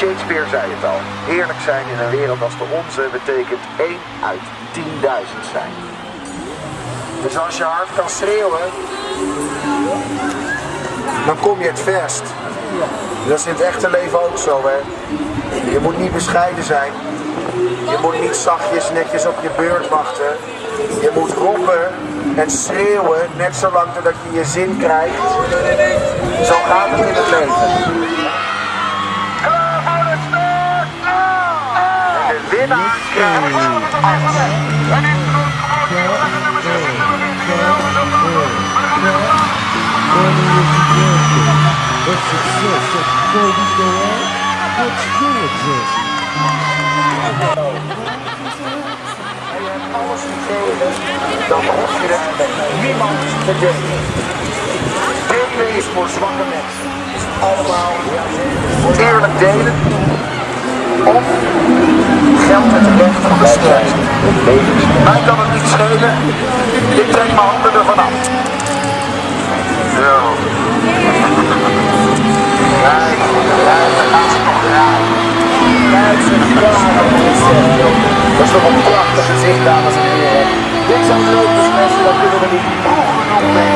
Shakespeare zei het al. Eerlijk zijn in een wereld als de onze betekent 1 uit 10.000 zijn. Dus als je hard kan schreeuwen, dan kom je het verst. Dat is in het echte leven ook zo, hè. Je moet niet bescheiden zijn. Je moet niet zachtjes netjes op je beurt wachten. Je moet roepen en schreeuwen, net zolang totdat je je zin krijgt. Zo gaat het in het leven. Hoef je het met niemand delen. Delen is voor zwakke mensen. Allemaal eerlijk delen. Of mij kan het niet schelen. Ik trek mijn handen ervan af. Zo. Kijk, kijk, daar ze draaien. Kijk, ze Dat is toch een prachtig gezicht, dames en heren. Dit zijn mensen, dat kunnen we niet.